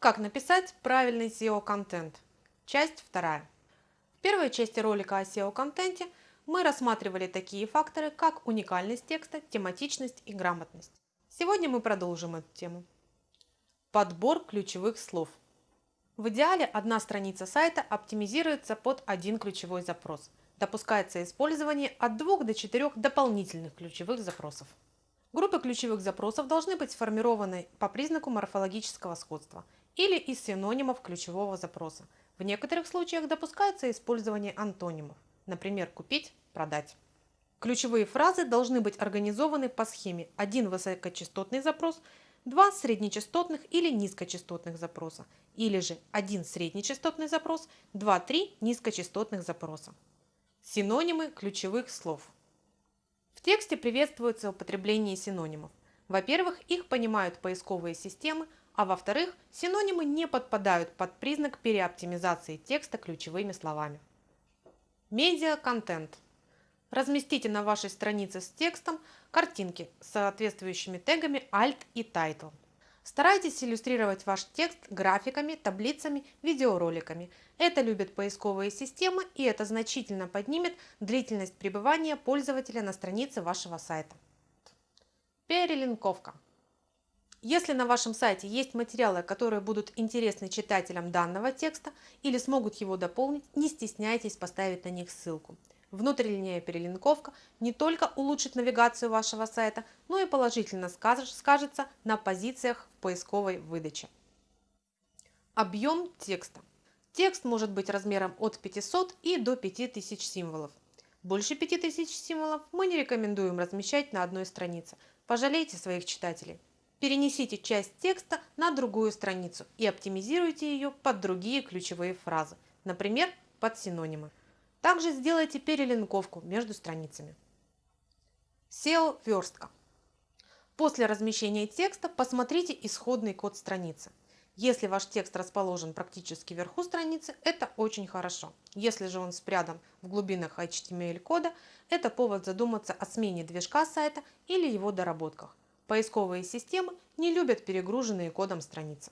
Как написать правильный SEO-контент? Часть вторая. В первой части ролика о SEO-контенте мы рассматривали такие факторы, как уникальность текста, тематичность и грамотность. Сегодня мы продолжим эту тему. Подбор ключевых слов. В идеале одна страница сайта оптимизируется под один ключевой запрос. Допускается использование от двух до четырех дополнительных ключевых запросов. Группы ключевых запросов должны быть сформированы по признаку морфологического сходства или из синонимов ключевого запроса. В некоторых случаях допускается использование антонимов, например, купить, продать. Ключевые фразы должны быть организованы по схеме один высокочастотный запрос, два среднечастотных или низкочастотных запроса, или же один среднечастотный запрос, два-три низкочастотных запроса. Синонимы ключевых слов – в тексте приветствуется употребление синонимов. Во-первых, их понимают поисковые системы, а во-вторых, синонимы не подпадают под признак переоптимизации текста ключевыми словами. Медиа-контент. Разместите на вашей странице с текстом картинки с соответствующими тегами Alt и Title. Старайтесь иллюстрировать ваш текст графиками, таблицами, видеороликами. Это любят поисковые системы и это значительно поднимет длительность пребывания пользователя на странице вашего сайта. Перелинковка. Если на вашем сайте есть материалы, которые будут интересны читателям данного текста или смогут его дополнить, не стесняйтесь поставить на них ссылку. Внутренняя перелинковка не только улучшит навигацию вашего сайта, но и положительно скажется на позициях в поисковой выдаче. Объем текста. Текст может быть размером от 500 и до 5000 символов. Больше 5000 символов мы не рекомендуем размещать на одной странице. Пожалейте своих читателей. Перенесите часть текста на другую страницу и оптимизируйте ее под другие ключевые фразы, например, под синонимы. Также сделайте перелинковку между страницами. SEO-верстка. После размещения текста посмотрите исходный код страницы. Если ваш текст расположен практически вверху страницы, это очень хорошо. Если же он спрятан в глубинах HTML-кода, это повод задуматься о смене движка сайта или его доработках. Поисковые системы не любят перегруженные кодом страницы.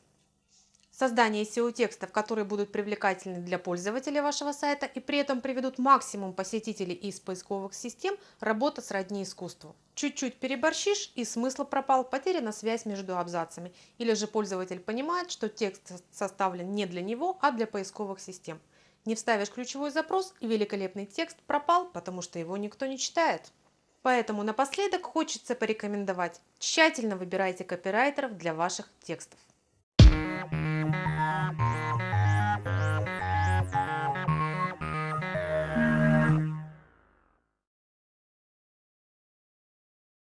Создание SEO-текстов, которые будут привлекательны для пользователей вашего сайта и при этом приведут максимум посетителей из поисковых систем, работа сродни искусству. Чуть-чуть переборщишь и смысл пропал, потеряна связь между абзацами. Или же пользователь понимает, что текст составлен не для него, а для поисковых систем. Не вставишь ключевой запрос и великолепный текст пропал, потому что его никто не читает. Поэтому напоследок хочется порекомендовать. Тщательно выбирайте копирайтеров для ваших текстов.